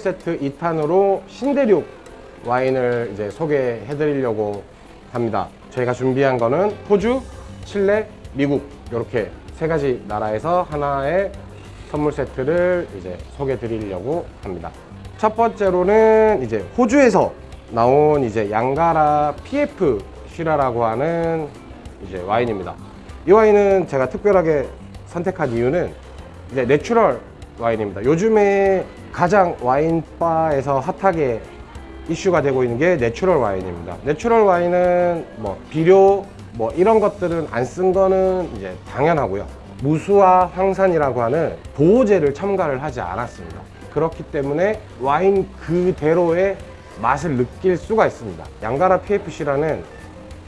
세트 2탄으로 신대륙 와인을 이제 소개해 드리려고 합니다. 저희가 준비한 거는 호주, 칠레, 미국 이렇게 세 가지 나라에서 하나의 선물 세트를 이제 소개해 드리려고 합니다. 첫 번째로는 이제 호주에서 나온 이제 양가라 PF 시라라고 하는 이제 와인입니다. 이 와인은 제가 특별하게 선택한 이유는 이제 natural 와인입니다. 요즘에 가장 와인바에서 hot하게 이슈가 되고 있는 게 natural 와인입니다. natural 와인은 뭐 비료 뭐 이런 것들은 안 쓴 거는 이제 당연하고요. 무수아황산이라고 하는 보호제를 첨가를 하지 않았습니다. 그렇기 때문에 와인 그대로의 맛을 느낄 수가 있습니다. 양가라 PF 시라는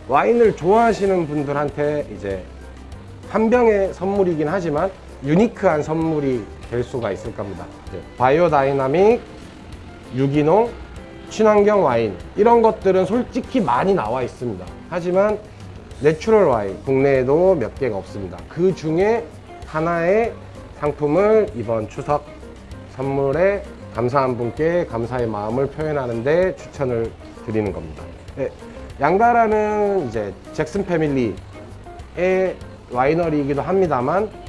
와인을 좋아하시는 분들한테 이제 한 병의 선물이긴 하지만 unique한 선물이 될 수가 있을 겁니다. 이제 biodynamic, 유기농, 친환경 와인 이런 것들은 솔직히 많이 나와 있습니다. 하지만 natural 와인 국내에도 몇 개가 없습니다. 그 중에 하나의 상품을 이번 추석 선물에 감사한 분께 감사의 마음을 표현하는데 추천을 드리는 겁니다. 네, 양가라는 이제 잭슨 패밀리의 winery이기도 합니다만 이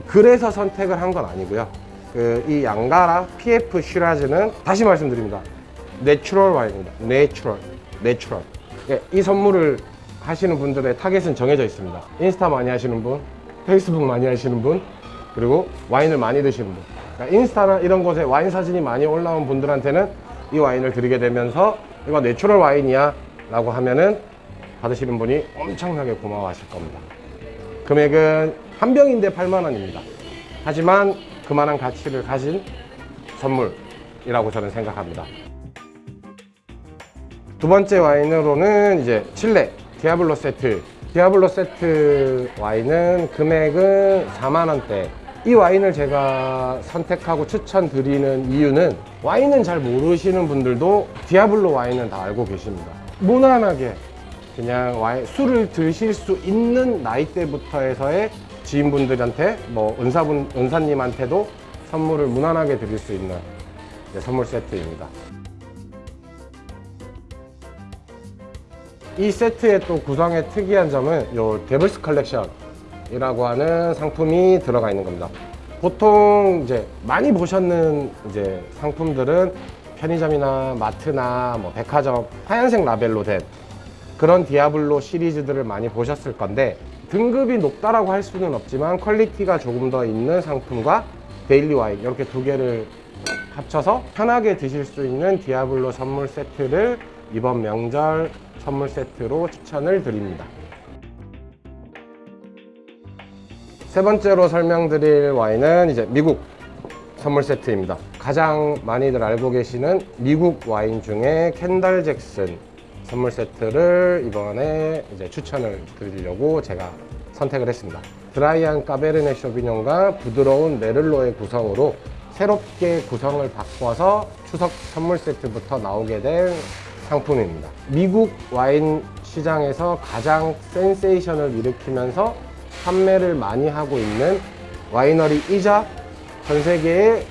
그래서 선택을 한 건 아니고요. 그 이 양가라 PF 시라즈는 다시 말씀드립니다. natural 와인입니다. natural, natural. 예, 이 선물을 하시는 분들의 타겟은 정해져 있습니다. 인스타 많이 하시는 분, 페이스북 많이 하시는 분, 그리고 와인을 많이 드시는 분. 그러니까 인스타나 이런 곳에 와인 사진이 많이 올라온 분들한테는 이 와인을 드리게 되면서 이거 natural 와인이야 라고 하면은 받으시는 분이 엄청나게 고마워하실 겁니다. 금액은 한 병인데 8만 원입니다. 하지만 그만한 가치를 가진 선물이라고 저는 생각합니다. 두 번째 와인으로는 이제 칠레 디아블로 세트. 디아블로 세트 와인은 금액은 4만 원대. 이 와인을 제가 선택하고 추천드리는 이유는 와인은 잘 모르시는 분들도 디아블로 와인은 다 알고 계십니다. 무난하게 그냥 와인, 술을 드실 수 있는 나이대부터에서의 지인분들한테 뭐 은사분, 은사님한테도 선물을 무난하게 드릴 수 있는 이제 선물 세트입니다. 이 세트의 또 구성의 특이한 점은 요 Devil's Collection이라고 하는 상품이 들어가 있는 겁니다. 보통 이제 많이 보셨는 이제 상품들은 편의점이나 마트나 뭐 백화점 하얀색 라벨로 된 그런 디아블로 시리즈들을 많이 보셨을 건데 등급이 높다라고 할 수는 없지만 퀄리티가 조금 더 있는 상품과 daily 와인 이렇게 두 개를 합쳐서 편하게 드실 수 있는 디아블로 선물 세트를 이번 명절 선물 세트로 추천을 드립니다. 세 번째로 설명드릴 와인은 이제 미국 선물 세트입니다. 가장 많이들 알고 계시는 미국 와인 중에 캔달 잭슨 선물 세트를 이번에 이제 추천을 드리려고 제가 선택을 했습니다. 드라이한 까베르네 쇼비뇽과 부드러운 메를로의 구성으로 새롭게 구성을 바꿔서 추석 선물 세트부터 나오게 된 상품입니다. 미국 와인 시장에서 가장 센세이션을 일으키면서 판매를 많이 하고 있는 와이너리이자 전 세계의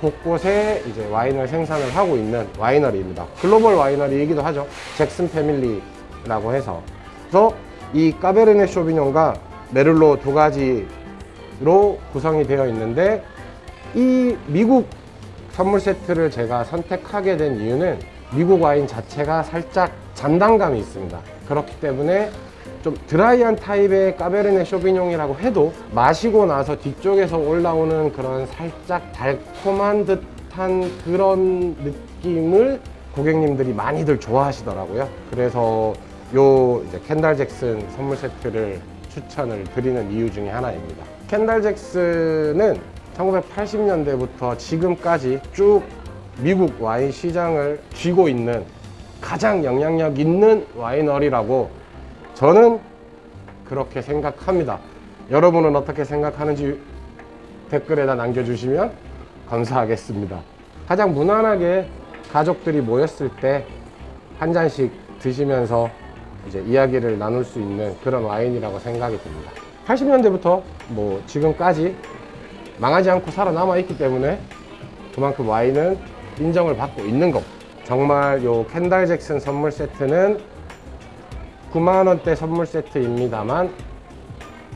곳곳에 이제 와인을 생산을 하고 있는 와이너리입니다. 글로벌 와이너리이기도 하죠. 잭슨 패밀리라고 해서. 그래서 이 까베르네 쇼비뇽과 메를로 두 가지로 구성이 되어 있는데 이 미국 선물 세트를 제가 선택하게 된 이유는 미국 와인 자체가 살짝 잔단감이 있습니다. 그렇기 때문에 좀 드라이한 타입의 까베르네 쇼비뇽이라고 해도 마시고 나서 뒤쪽에서 올라오는 그런 살짝 달콤한 듯한 그런 느낌을 고객님들이 많이들 좋아하시더라고요. 그래서 요 이제 캔달 잭슨 선물 세트를 추천을 드리는 이유 중에 하나입니다. 캔달 잭슨은 1980년대부터 지금까지 쭉 미국 와인 시장을 쥐고 있는 가장 영향력 있는 와이너리라고 저는 그렇게 생각합니다. 여러분은 어떻게 생각하는지 댓글에다 남겨주시면 감사하겠습니다. 가장 무난하게 가족들이 모였을 때 한 잔씩 드시면서 이제 이야기를 나눌 수 있는 그런 와인이라고 생각이 듭니다. 80년대부터 뭐 지금까지 망하지 않고 살아남아 있기 때문에 그만큼 와인은 인정을 받고 있는 거. 정말 요 켄달 잭슨 선물 세트는 9만 원대 선물 세트입니다만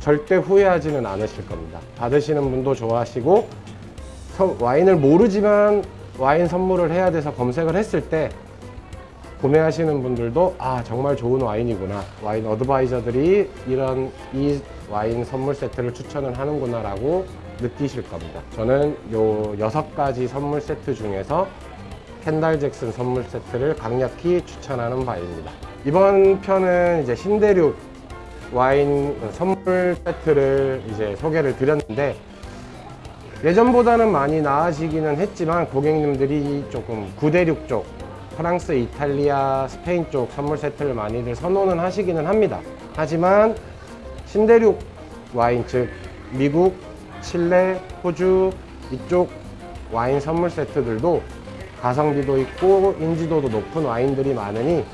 절대 후회하지는 않으실 겁니다. 받으시는 분도 좋아하시고 서- 와인을 모르지만 와인 선물을 해야 돼서 검색을 했을 때 구매하시는 분들도 아 정말 좋은 와인이구나 와인 어드바이저들이 이런 이 와인 선물 세트를 추천을 하는구나 라고 느끼실 겁니다. 저는 요 여섯 가지 선물 세트 중에서 켄달 잭슨 선물 세트를 강력히 추천하는 바입니다. 이번 편은 이제 신대륙 와인 선물 세트를 이제 소개를 드렸는데 예전보다는 많이 나아지기는 했지만 고객님들이 조금 구대륙 쪽 프랑스, 이탈리아, 스페인 쪽 선물 세트를 많이들 선호는 하시기는 합니다. 하지만 신대륙 와인 즉 미국, 칠레, 호주 이쪽 와인 선물 세트들도 가성비도 있고 인지도도 높은 와인들이 많으니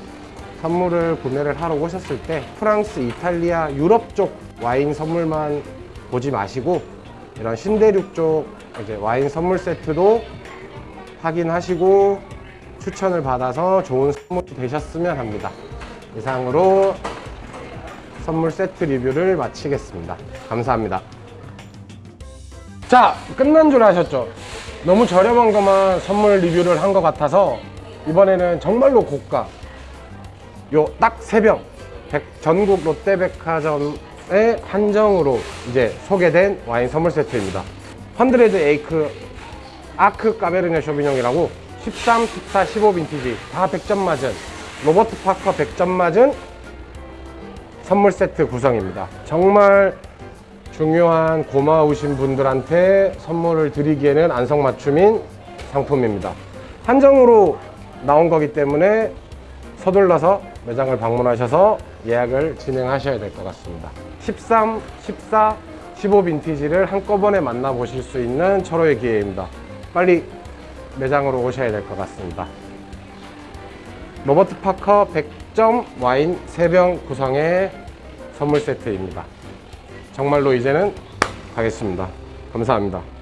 선물을 구매를 하러 오셨을 때 프랑스, 이탈리아, 유럽 쪽 와인 선물만 보지 마시고 이런 신대륙 쪽 이제 와인 선물 세트도 확인하시고 추천을 받아서 좋은 선물이 되셨으면 합니다. 이상으로 선물 세트 리뷰를 마치겠습니다. 감사합니다. 자, 끝난 줄 아셨죠? 너무 저렴한 것만 선물 리뷰를 한 것 같아서 이번에는 정말로 고가 요 딱 세병 전국 롯데백화점의 한정으로 이제 소개된 와인 선물 세트입니다. Hundred Acre Ark 까베르네 쇼비뇽이라고 13, 14, 15 빈티지 다 100점 맞은 로버트 파커 100점 맞은 선물 세트 구성입니다. 정말 중요한 고마우신 분들한테 선물을 드리기에는 안성맞춤인 상품입니다. 한정으로 나온 거기 때문에 서둘러서 매장을 방문하셔서 예약을 진행하셔야 될 것 같습니다. 13, 14, 15 빈티지를 한꺼번에 만나보실 수 있는 철호의 기회입니다. 빨리 매장으로 오셔야 될 것 같습니다. 로버트 파커 100점 와인 3병 구성의 선물 세트입니다. 정말로 이제는 가겠습니다. 감사합니다.